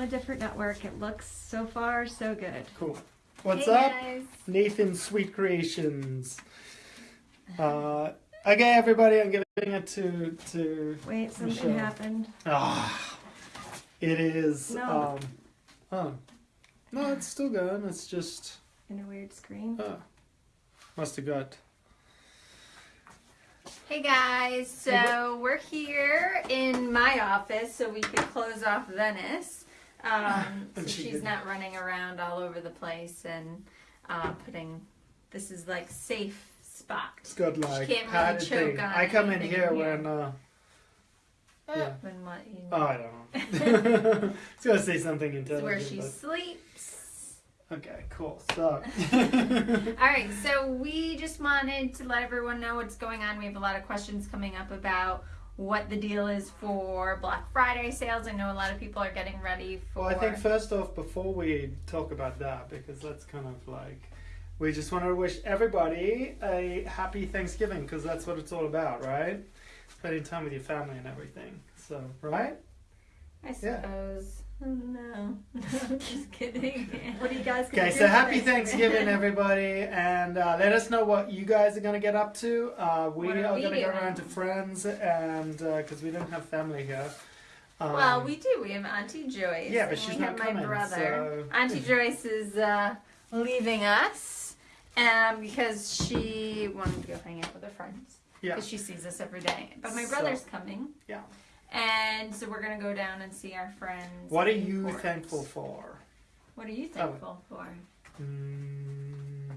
on a different network. It looks so far so good. Cool. What's hey up? Guys. Nathan Sweet Creations. Uh, okay, everybody, I'm giving it to to. Wait, something Michelle. happened. Ah, it is. No. Um, oh, no, it's still going. It's just. In a weird screen. Uh, must have got. Hey guys, so we're here in my office so we could close off Venice. Um, so she she's did. not running around all over the place and uh, putting. This is like safe spot. It's got like can't really choke thing. on I come in here here. when. Uh, yeah. When what you Oh, I don't know. it's gonna say something intelligent. where she but- sleeps. Okay, cool. So. All right, so we just wanted to let everyone know what's going on. We have a lot of questions coming up about what the deal is for Black Friday sales. I know a lot of people are getting ready for. Well, I think first off, before we talk about that, because that's kind of like, we just want to wish everybody a happy Thanksgiving, because that's what it's all about, right? Spending time with your family and everything. So, right? I Yeah. suppose. Oh, no, I'm just kidding. What are you guys Okay, so happy Thanksgiving, everybody, and uh, let us know what you guys are going to get up to. Uh, we What are are we going to go around to friends, and because we don't have family here. Um, well, we do. We have Auntie Joyce. Yeah, but and she's we not have my coming, brother. so- Auntie Joyce is uh, leaving us, um, because she wanted to go hang out with her friends. Yeah. Because she sees us every day. But my So- brother's coming. Yeah. And so we're gonna go down and see our friends. What are you Port. thankful for? What are you thankful for? Mm,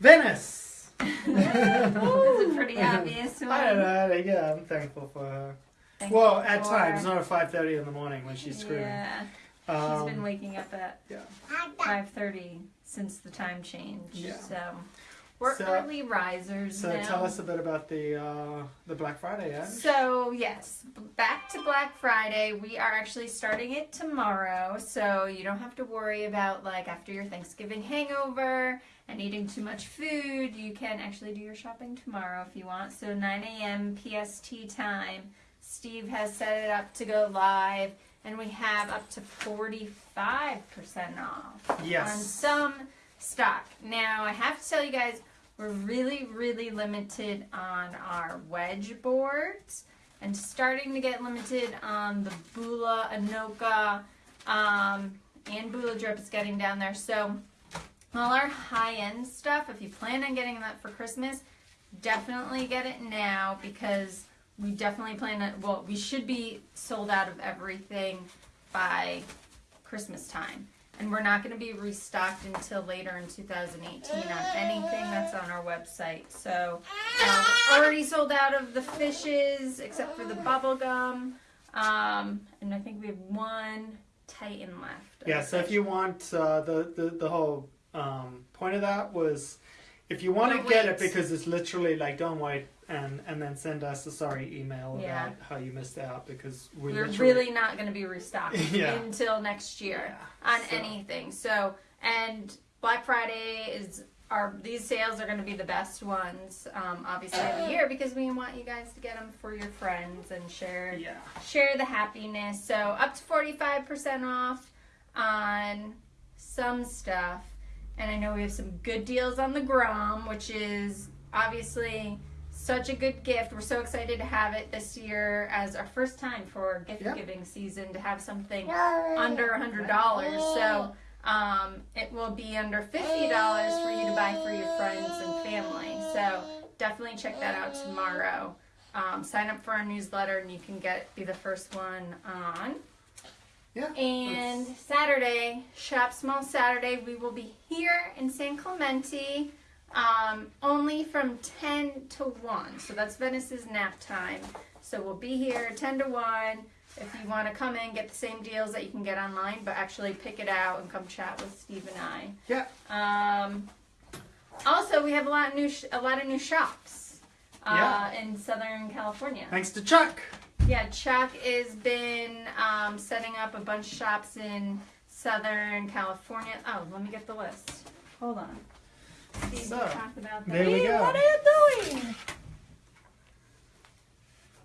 Venice. That's a pretty obvious one. I don't know. Yeah, I'm thankful for her. Thankful Well, at for- times, not at five thirty in the morning when she's screaming. Yeah, Um, she's been waking up at yeah. five thirty since the time change. Yeah. So we're So- early risers So now. tell us a bit about the uh, the Black Friday ad. So, yes, back to Black Friday. We are actually starting it tomorrow, so you don't have to worry about like after your Thanksgiving hangover and eating too much food. You can actually do your shopping tomorrow if you want. So, 9 a.m. PST time. Steve has set it up to go live, and we have up to 45% off yes. on some stock. Now, I have to tell you guys, we're really, really limited on our wedge boards and starting to get limited on the Bula Anoka um, and Bula Drip is getting down there. So, all our high end stuff, if you plan on getting that for Christmas, definitely get it now because we definitely plan on, well, we should be sold out of everything by Christmas time. And we're not going to be restocked until later in 2018 on anything that's on our website. So we're already sold out of the fishes except for the bubble gum. Um, and I think we have one Titan left. Yeah. So if you want uh, the, the the whole um, point of that was, if you want to get it because it's literally like don't wait and and then send us a sorry email Yeah. about how you missed out because we we're literally really not going to be restocked Yeah. until next year. Yeah, on so- anything. So, and Black Friday is our these sales are going to be the best ones, um, obviously of the year because we want you guys to get them for your friends and share share the happiness. So up to forty five percent off on some stuff, and I know we have some good deals on the Grom, which is obviously. Such a good gift. We're so excited to have it this year as our first time for gift Yeah. giving season to have something under a hundred dollars. So um, it will be under fifty dollars for you to buy for your friends and family. So definitely check that out tomorrow. Um, sign up for our newsletter and you can get be the first one on. Yeah. And Saturday, Shop Small Saturday, we will be here in San Clemente um, only from 10 to 1. So that's Venice's nap time. So we'll be here 10 to 1. If you want to come in, get the same deals that you can get online, but actually pick it out and come chat with Steve and I. Yeah. Um, also, we have a lot of new sh- a lot of new shops uh, in Southern California. Thanks to Chuck. Yeah, Chuck has been um, setting up a bunch of shops in Southern California. Oh, let me get the list. Hold on. So, talk about that. there we go. What are you doing?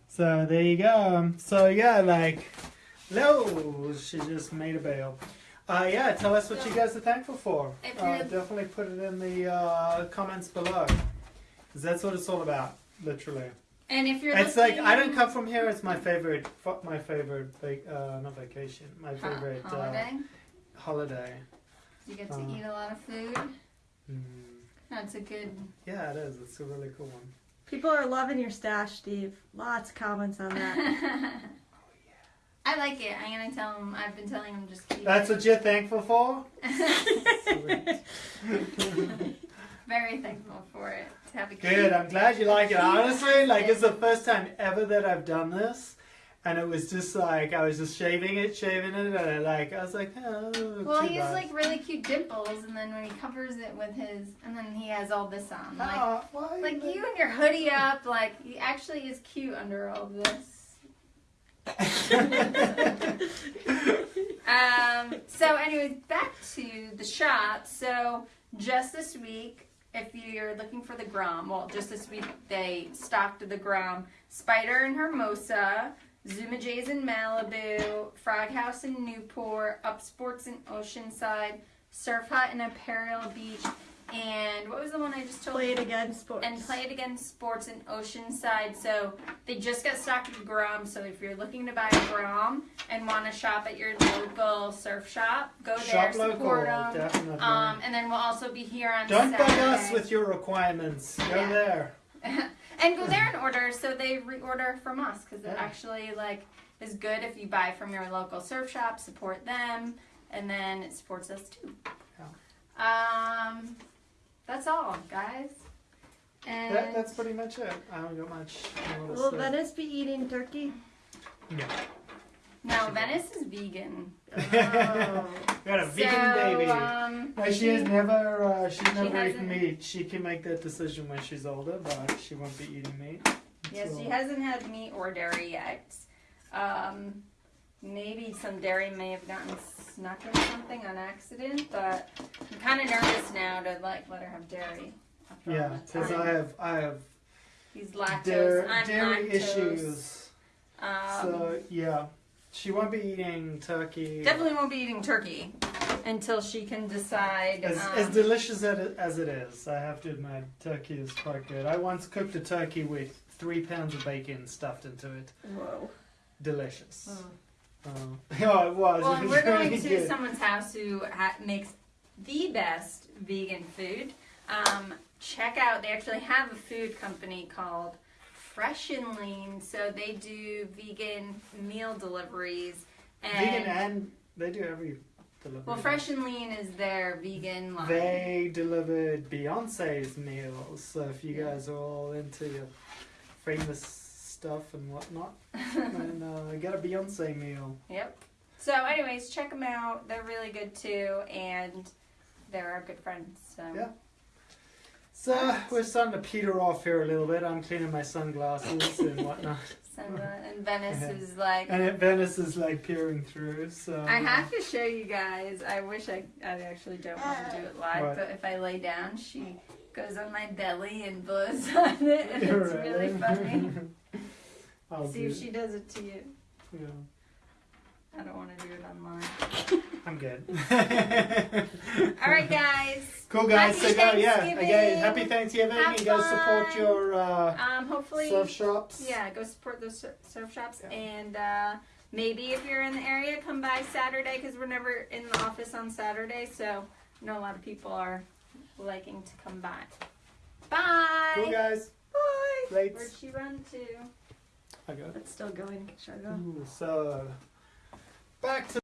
So there you go. So yeah, like Hello. She just made a bail. Uh, yeah, tell us what you guys are thankful for. Uh, definitely put it in the uh, comments below. 'Cause that's what it's all about, literally. And if you're It's like I don't come from here. It's my favorite, my favorite, uh, not vacation, my favorite holiday. Uh, holiday. you get to uh, eat a lot of food. Mm. That's a good. Yeah, it is. It's a really cool one. People are loving your stash, Steve. Lots of comments on that. Oh yeah. I like it. I'm gonna tell him. I've been telling him just keep. That's it. what you're thankful for. Very thankful for it. To have a Good. cute- I'm glad you like it. Honestly, like it's the first time ever that I've done this, and it was just like I was just shaving it, shaving it, and I like I was like, oh, Well, he has like really cute dimples, and then when he covers it with his, and then he has all this on, like why? like you and your hoodie up, like he actually is cute under all this. Um, so, anyways, back to the shop. So, just this week, if you're looking for the Grom, well, just this week they stocked the Grom Spyder and Hermosa, Zuma Jays in Malibu, Frog House in Newport, Up Sports in Oceanside, Surf Hut in Imperial Beach, and what was the one I just told Play you? it again, sports. and play it again sports in Oceanside. So they just got stocked with Grom. So if you're looking to buy a Grom and want to shop at your local surf shop, go there, Shop support local, them. definitely. Um, and then we'll also be here on Don't bug Saturday. us with your requirements. Go Yeah. there. and go there and order so they reorder from us because it Yeah. actually like is good if you buy from your local surf shop support them and then it supports us too um that's all guys and That, that's pretty much it. I don't got much more to Will say. Venice be eating turkey? No. No venice is vegan Oh. Got a vegan baby. um, No, she has never. Uh, she's never eaten meat. She can make that decision when she's older, but she won't be eating meat. Yes, So- she hasn't had meat or dairy yet. Um, maybe some dairy may have gotten snuck or something on accident, but I'm kind of nervous now to like let her have dairy. Yeah, because. I have I have He's lactose. dairy, I'm dairy lactose. issues. Um, so yeah, she won't be eating turkey. definitely won't be eating turkey until she can decide. As, um, as delicious as it is, I have to admit, turkey is quite good. I once cooked a turkey with three pounds of bacon stuffed into it. Whoa. Delicious. Oh. Uh, yeah, it was. Well, it was we're going to good. someone's house who ha- makes the best vegan food. Um, check out, they actually have a food company called Fresh and Lean. So they do vegan meal deliveries. And, Vegan and they do every delivery. well, Fresh and Lean is their vegan line. They delivered Beyonce's meals, so if you guys are all into your famous stuff and whatnot, then uh, get a Beyonce meal. Yep. So, anyways, check them out. They're really good too, and they're our good friends. So. Yeah. So we're starting to peter off here a little bit. I'm cleaning my sunglasses and whatnot, and Venice is like. and it, Venice is like peering through. So I have to show you guys. I wish I, I actually don't want to do it live, What? but if I lay down, she goes on my belly and blows on it, and it's really funny. I'll See if she does it to you. Yeah, I don't want to do it online. I'm good. All right, guys. Cool guys, Happy so go, yeah, again, happy Thanksgiving. Have you guys support your uh, Um, hopefully, surf shops. yeah, go support those surf shops, Yeah. and uh, maybe if you're in the area, come by Saturday because we're never in the office on Saturday. So I know a lot of people are liking to come by. Bye. Cool guys. Bye. Great. Where'd she run to? I got it. It's still going. Should I go? Ooh, so back to